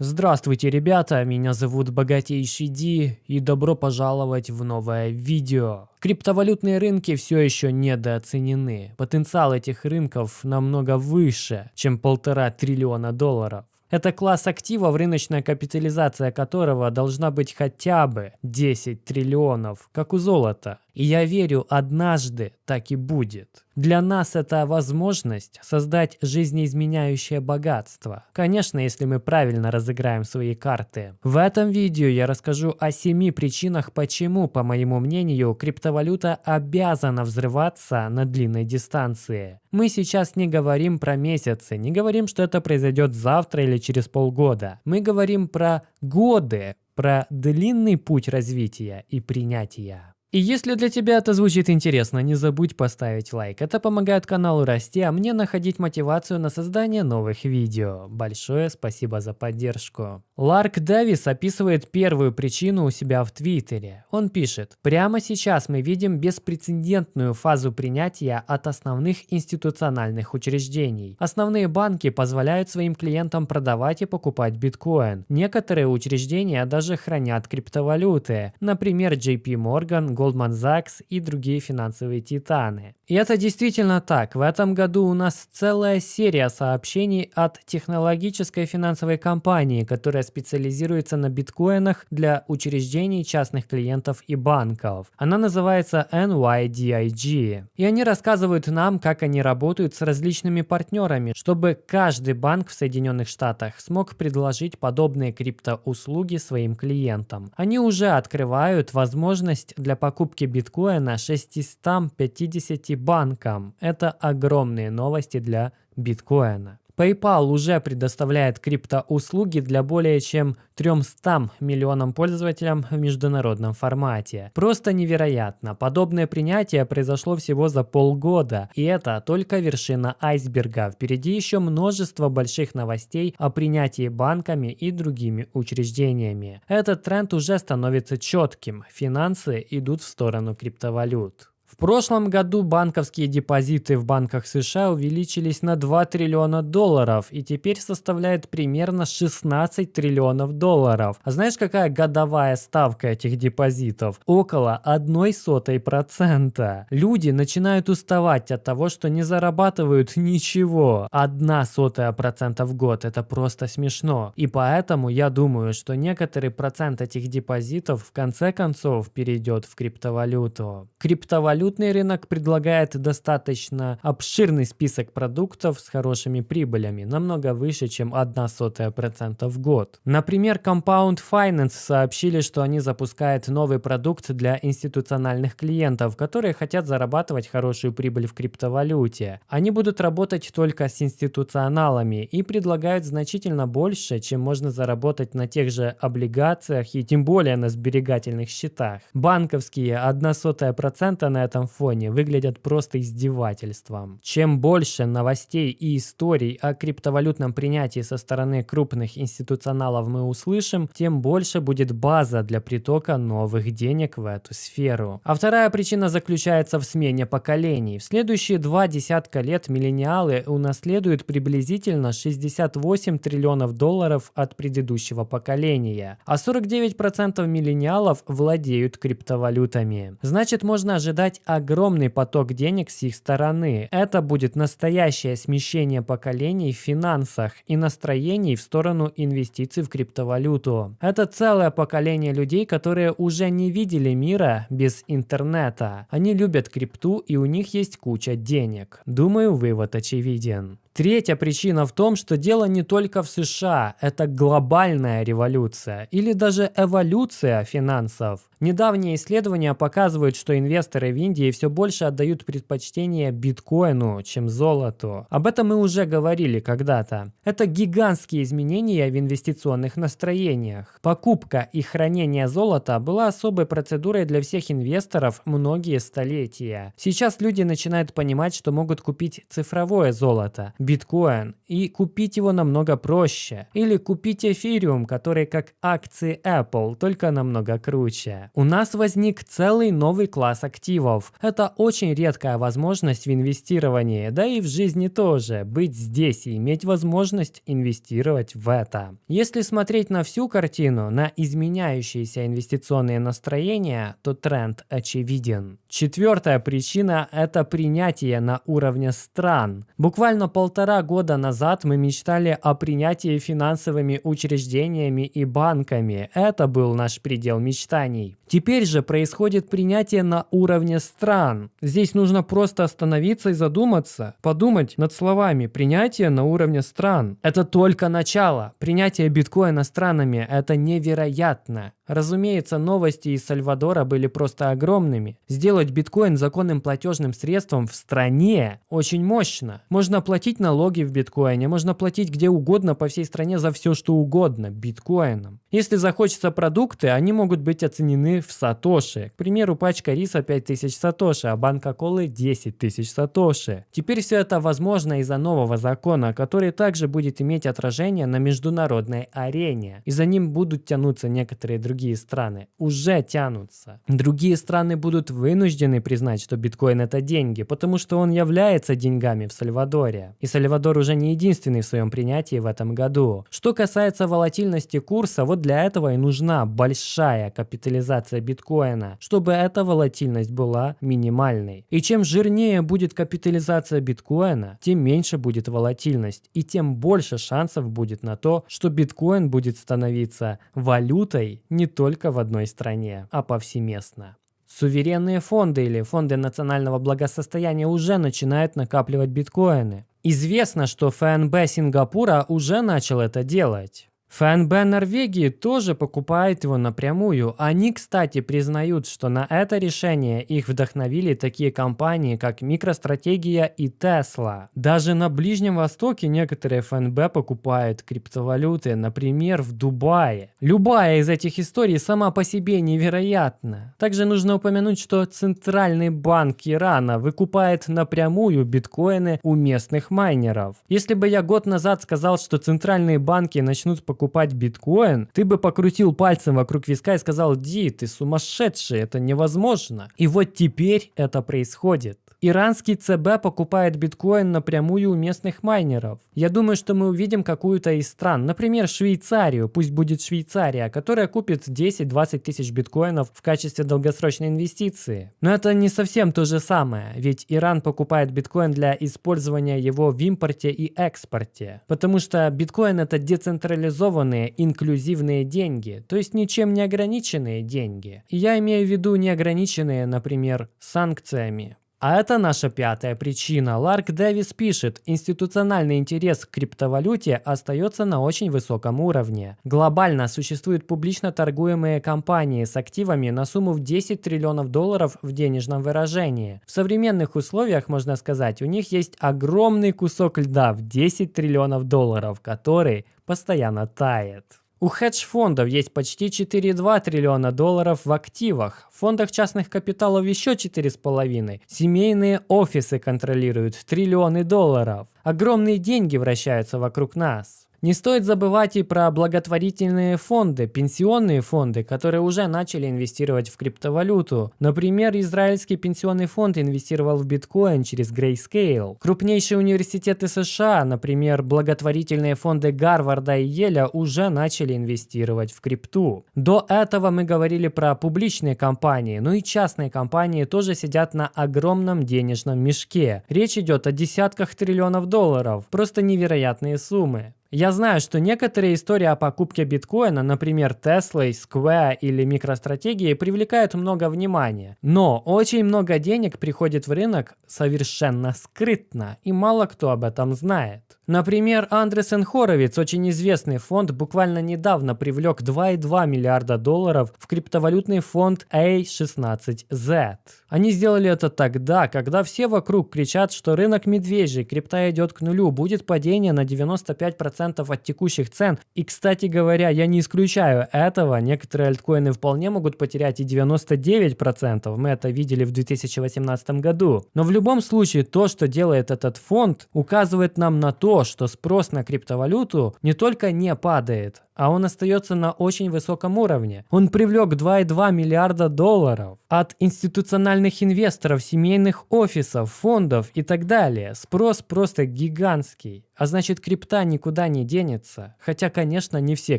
Здравствуйте, ребята, меня зовут Богатейший Ди и добро пожаловать в новое видео. Криптовалютные рынки все еще недооценены. Потенциал этих рынков намного выше, чем полтора триллиона долларов. Это класс активов, рыночная капитализация которого должна быть хотя бы 10 триллионов, как у золота. И я верю, однажды так и будет. Для нас это возможность создать жизнеизменяющее богатство. Конечно, если мы правильно разыграем свои карты. В этом видео я расскажу о семи причинах, почему, по моему мнению, криптовалюта обязана взрываться на длинной дистанции. Мы сейчас не говорим про месяцы, не говорим, что это произойдет завтра или через полгода. Мы говорим про годы, про длинный путь развития и принятия. И если для тебя это звучит интересно, не забудь поставить лайк. Это помогает каналу расти, а мне находить мотивацию на создание новых видео. Большое спасибо за поддержку. Ларк Дэвис описывает первую причину у себя в Твиттере. Он пишет, «Прямо сейчас мы видим беспрецедентную фазу принятия от основных институциональных учреждений. Основные банки позволяют своим клиентам продавать и покупать биткоин. Некоторые учреждения даже хранят криптовалюты, например, JP Morgan, Goldman Sachs и другие финансовые титаны. И это действительно так. В этом году у нас целая серия сообщений от технологической финансовой компании, которая специализируется на биткоинах для учреждений частных клиентов и банков. Она называется NYDIG. И они рассказывают нам, как они работают с различными партнерами, чтобы каждый банк в Соединенных Штатах смог предложить подобные криптоуслуги своим клиентам. Они уже открывают возможность для покупки биткоина 650 банкам. Это огромные новости для биткоина. PayPal уже предоставляет криптоуслуги для более чем 300 миллионам пользователям в международном формате. Просто невероятно. Подобное принятие произошло всего за полгода. И это только вершина айсберга. Впереди еще множество больших новостей о принятии банками и другими учреждениями. Этот тренд уже становится четким. Финансы идут в сторону криптовалют. Прошлом году банковские депозиты в банках США увеличились на 2 триллиона долларов и теперь составляют примерно 16 триллионов долларов. А знаешь, какая годовая ставка этих депозитов? Около 0,01%. Люди начинают уставать от того, что не зарабатывают ничего. 0,01% в год – это просто смешно. И поэтому я думаю, что некоторый процент этих депозитов в конце концов перейдет в криптовалюту. Криптовалюта Валютный рынок предлагает достаточно обширный список продуктов с хорошими прибылями, намного выше, чем 0,01% в год. Например, Compound Finance сообщили, что они запускают новый продукт для институциональных клиентов, которые хотят зарабатывать хорошую прибыль в криптовалюте. Они будут работать только с институционалами и предлагают значительно больше, чем можно заработать на тех же облигациях и тем более на сберегательных счетах. Банковские 0,01% на этом фоне выглядят просто издевательством. Чем больше новостей и историй о криптовалютном принятии со стороны крупных институционалов мы услышим, тем больше будет база для притока новых денег в эту сферу. А вторая причина заключается в смене поколений. В следующие два десятка лет миллениалы унаследуют приблизительно 68 триллионов долларов от предыдущего поколения, а 49% миллениалов владеют криптовалютами. Значит, можно ожидать огромный поток денег с их стороны. Это будет настоящее смещение поколений в финансах и настроений в сторону инвестиций в криптовалюту. Это целое поколение людей, которые уже не видели мира без интернета. Они любят крипту и у них есть куча денег. Думаю, вывод очевиден. Третья причина в том, что дело не только в США, это глобальная революция или даже эволюция финансов. Недавние исследования показывают, что инвесторы в Индии все больше отдают предпочтение биткоину, чем золоту. Об этом мы уже говорили когда-то. Это гигантские изменения в инвестиционных настроениях. Покупка и хранение золота была особой процедурой для всех инвесторов многие столетия. Сейчас люди начинают понимать, что могут купить цифровое золото, биткоин, и купить его намного проще. Или купить эфириум, который как акции Apple, только намного круче. У нас возник целый новый класс активов. Это очень редкая возможность в инвестировании, да и в жизни тоже, быть здесь и иметь возможность инвестировать в это. Если смотреть на всю картину, на изменяющиеся инвестиционные настроения, то тренд очевиден. Четвертая причина – это принятие на уровне стран. Буквально полтора года назад мы мечтали о принятии финансовыми учреждениями и банками. Это был наш предел мечтаний. Теперь же происходит принятие на уровне стран. Здесь нужно просто остановиться и задуматься, подумать над словами «принятие на уровне стран». Это только начало. Принятие биткоина странами – это невероятно. Разумеется, новости из Сальвадора были просто огромными. Сделать биткоин законным платежным средством в стране очень мощно. Можно платить налоги в биткоине, можно платить где угодно по всей стране за все, что угодно биткоином. Если захочется продукты, они могут быть оценены в сатоши. К примеру, пачка риса 5000 сатоши, а банка колы 10 тысяч сатоши. Теперь все это возможно из-за нового закона, который также будет иметь отражение на международной арене. И за ним будут тянуться некоторые другие другие страны уже тянутся. Другие страны будут вынуждены признать, что биткоин это деньги, потому что он является деньгами в Сальвадоре. И Сальвадор уже не единственный в своем принятии в этом году. Что касается волатильности курса, вот для этого и нужна большая капитализация биткоина, чтобы эта волатильность была минимальной. И чем жирнее будет капитализация биткоина, тем меньше будет волатильность, и тем больше шансов будет на то, что биткоин будет становиться валютой не только в одной стране, а повсеместно. Суверенные фонды или фонды национального благосостояния уже начинают накапливать биткоины. Известно, что ФНБ Сингапура уже начал это делать. ФНБ Норвегии тоже покупает его напрямую. Они, кстати, признают, что на это решение их вдохновили такие компании, как Микростратегия и Tesla. Даже на Ближнем Востоке некоторые ФНБ покупают криптовалюты, например, в Дубае. Любая из этих историй сама по себе невероятна. Также нужно упомянуть, что Центральный банк Ирана выкупает напрямую биткоины у местных майнеров. Если бы я год назад сказал, что центральные банки начнут покупать покупать биткоин, ты бы покрутил пальцем вокруг виска и сказал, Ди, ты сумасшедший, это невозможно. И вот теперь это происходит. Иранский ЦБ покупает биткоин напрямую у местных майнеров. Я думаю, что мы увидим какую-то из стран, например, Швейцарию, пусть будет Швейцария, которая купит 10-20 тысяч биткоинов в качестве долгосрочной инвестиции. Но это не совсем то же самое, ведь Иран покупает биткоин для использования его в импорте и экспорте. Потому что биткоин это децентрализованные инклюзивные деньги, то есть ничем не ограниченные деньги. И я имею в виду неограниченные, например, санкциями. А это наша пятая причина. Ларк Дэвис пишет, институциональный интерес к криптовалюте остается на очень высоком уровне. Глобально существуют публично торгуемые компании с активами на сумму в 10 триллионов долларов в денежном выражении. В современных условиях, можно сказать, у них есть огромный кусок льда в 10 триллионов долларов, который постоянно тает. У хедж-фондов есть почти 4,2 триллиона долларов в активах, в фондах частных капиталов еще 4,5. Семейные офисы контролируют триллионы долларов. Огромные деньги вращаются вокруг нас. Не стоит забывать и про благотворительные фонды, пенсионные фонды, которые уже начали инвестировать в криптовалюту. Например, израильский пенсионный фонд инвестировал в биткоин через Grayscale. Крупнейшие университеты США, например, благотворительные фонды Гарварда и Еля уже начали инвестировать в крипту. До этого мы говорили про публичные компании, но и частные компании тоже сидят на огромном денежном мешке. Речь идет о десятках триллионов долларов, просто невероятные суммы. Я знаю, что некоторые истории о покупке биткоина, например, Tesla, Square или MicroStrategy, привлекают много внимания. Но очень много денег приходит в рынок совершенно скрытно, и мало кто об этом знает. Например, Андресен Хоровиц, очень известный фонд, буквально недавно привлек 2,2 миллиарда долларов в криптовалютный фонд A16Z. Они сделали это тогда, когда все вокруг кричат, что рынок медвежий, крипта идет к нулю, будет падение на 95% от текущих цен. И, кстати говоря, я не исключаю этого, некоторые альткоины вполне могут потерять и 99%, мы это видели в 2018 году. Но в любом случае, то, что делает этот фонд, указывает нам на то, что спрос на криптовалюту не только не падает, а он остается на очень высоком уровне. Он привлек 2,2 миллиарда долларов от институциональных инвесторов, семейных офисов, фондов и так далее. Спрос просто гигантский. А значит, крипта никуда не денется. Хотя, конечно, не все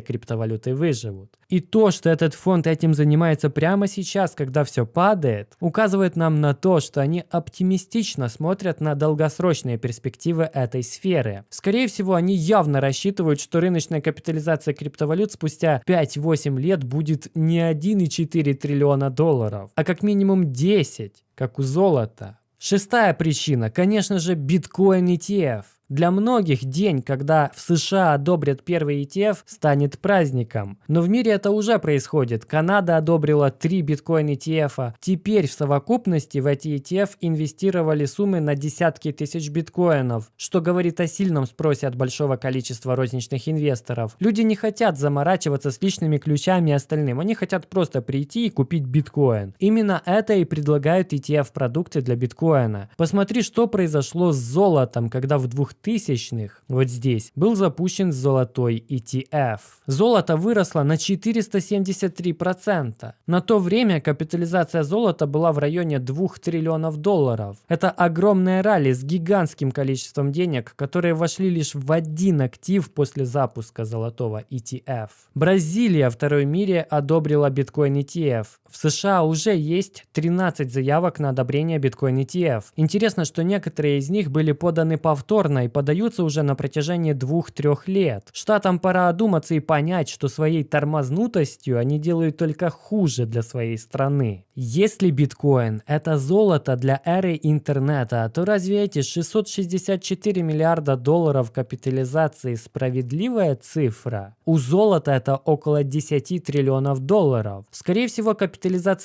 криптовалюты выживут. И то, что этот фонд этим занимается прямо сейчас, когда все падает, указывает нам на то, что они оптимистично смотрят на долгосрочные перспективы этой сферы. Скорее всего, они явно рассчитывают, что рыночная капитализация криптовалют спустя 5-8 лет будет не 1,4 триллиона долларов, а как минимум 10, как у золота. Шестая причина, конечно же, биткоин ETF. Для многих день, когда в США одобрят первый ETF, станет праздником. Но в мире это уже происходит. Канада одобрила 3 биткоин ETF. Теперь в совокупности в эти ETF инвестировали суммы на десятки тысяч биткоинов, что говорит о сильном спросе от большого количества розничных инвесторов. Люди не хотят заморачиваться с личными ключами и остальным. Они хотят просто прийти и купить биткоин. Именно это и предлагают ETF-продукты для биткоина. Посмотри, что произошло с золотом, когда в 2000 тысячных, вот здесь, был запущен золотой ETF. Золото выросло на 473%. На то время капитализация золота была в районе 2 триллионов долларов. Это огромная ралли с гигантским количеством денег, которые вошли лишь в один актив после запуска золотого ETF. Бразилия, второй мире, одобрила биткоин ETF. В США уже есть 13 заявок на одобрение биткоин ETF. Интересно, что некоторые из них были поданы повторно и подаются уже на протяжении 2-3 лет. Штатам пора одуматься и понять, что своей тормознутостью они делают только хуже для своей страны. Если биткоин – это золото для эры интернета, то разве эти 664 миллиарда долларов капитализации справедливая цифра? У золота это около 10 триллионов долларов. Скорее всего, капитализация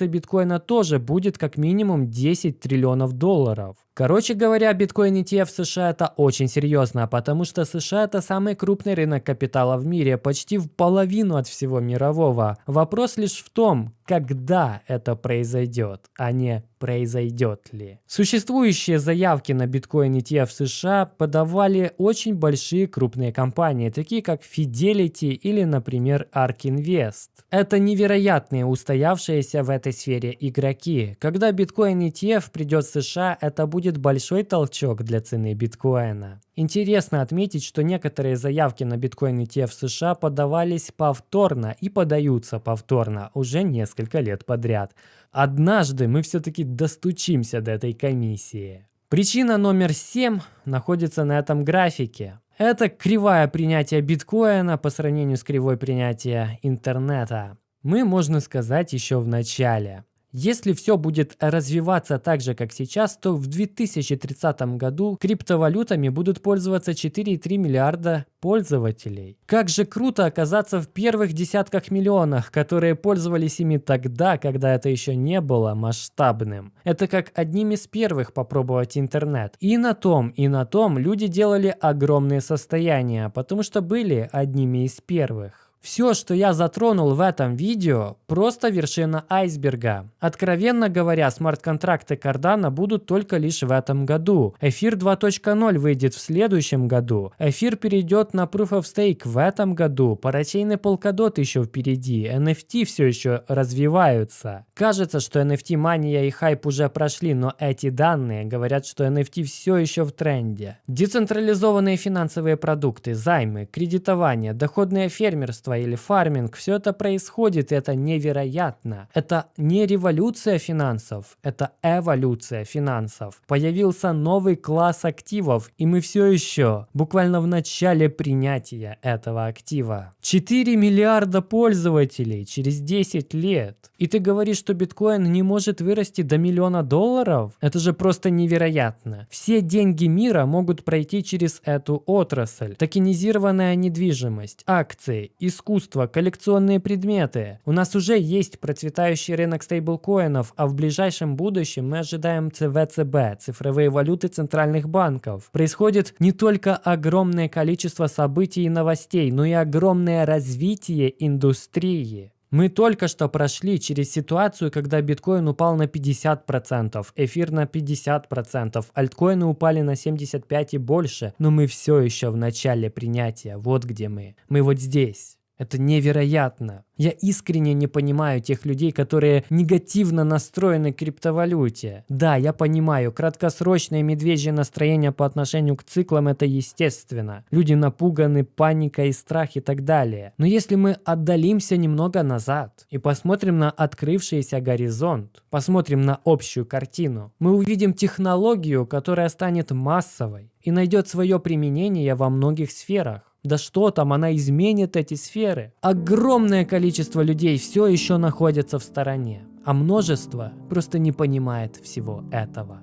биткоина тоже будет как минимум 10 триллионов долларов. Короче говоря, биткоин ETF в США это очень серьезно, потому что США это самый крупный рынок капитала в мире, почти в половину от всего мирового. Вопрос лишь в том, когда это произойдет, а не произойдет ли. Существующие заявки на биткоин ETF в США подавали очень большие крупные компании, такие как Fidelity или, например, ARK Invest. Это невероятные устоявшиеся в этой сфере игроки. Когда биткоин ETF придет в США, это будет большой толчок для цены биткоина. Интересно отметить, что некоторые заявки на биткоин ETF в США подавались повторно и подаются повторно уже несколько лет подряд. Однажды мы все-таки достучимся до этой комиссии. Причина номер 7 находится на этом графике. Это кривая принятия биткоина по сравнению с кривой принятия интернета. Мы, можно сказать, еще в начале. Если все будет развиваться так же, как сейчас, то в 2030 году криптовалютами будут пользоваться 4,3 миллиарда пользователей. Как же круто оказаться в первых десятках миллионах, которые пользовались ими тогда, когда это еще не было масштабным. Это как одним из первых попробовать интернет. И на том, и на том люди делали огромные состояния, потому что были одними из первых. Все, что я затронул в этом видео, просто вершина айсберга. Откровенно говоря, смарт-контракты Cardano будут только лишь в этом году. Эфир 2.0 выйдет в следующем году. Эфир перейдет на Proof of Stake в этом году. Парачейный Polkadot еще впереди. NFT все еще развиваются. Кажется, что NFT мания и хайп уже прошли, но эти данные говорят, что NFT все еще в тренде. Децентрализованные финансовые продукты, займы, кредитование, доходное фермерство или фарминг, все это происходит, и это невероятно. Это не революция финансов, это эволюция финансов. Появился новый класс активов, и мы все еще буквально в начале принятия этого актива. 4 миллиарда пользователей через 10 лет. И ты говоришь, что биткоин не может вырасти до миллиона долларов? Это же просто невероятно. Все деньги мира могут пройти через эту отрасль. Токенизированная недвижимость, акции, искусство искусство, коллекционные предметы. У нас уже есть процветающий рынок стейблкоинов, а в ближайшем будущем мы ожидаем ЦВЦБ, цифровые валюты центральных банков. Происходит не только огромное количество событий и новостей, но и огромное развитие индустрии. Мы только что прошли через ситуацию, когда биткоин упал на 50%, эфир на 50%, альткоины упали на 75% и больше, но мы все еще в начале принятия, вот где мы. Мы вот здесь. Это невероятно. Я искренне не понимаю тех людей, которые негативно настроены к криптовалюте. Да, я понимаю, краткосрочное медвежье настроение по отношению к циклам это естественно. Люди напуганы, паника и страх и так далее. Но если мы отдалимся немного назад и посмотрим на открывшийся горизонт, посмотрим на общую картину, мы увидим технологию, которая станет массовой и найдет свое применение во многих сферах. Да что там, она изменит эти сферы. Огромное количество людей все еще находятся в стороне, а множество просто не понимает всего этого.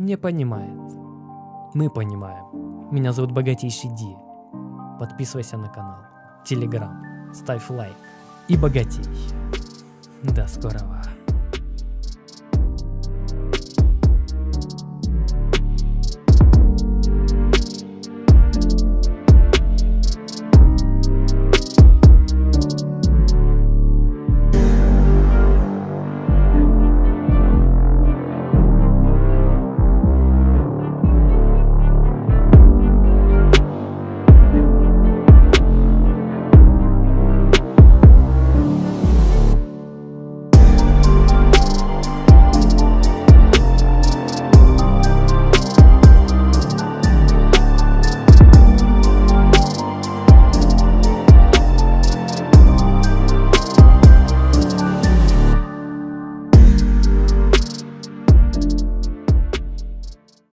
Не понимает. Мы понимаем. Меня зовут Богатейший Ди. Подписывайся на канал. Телеграм. Ставь лайк. И богатей. До скорого.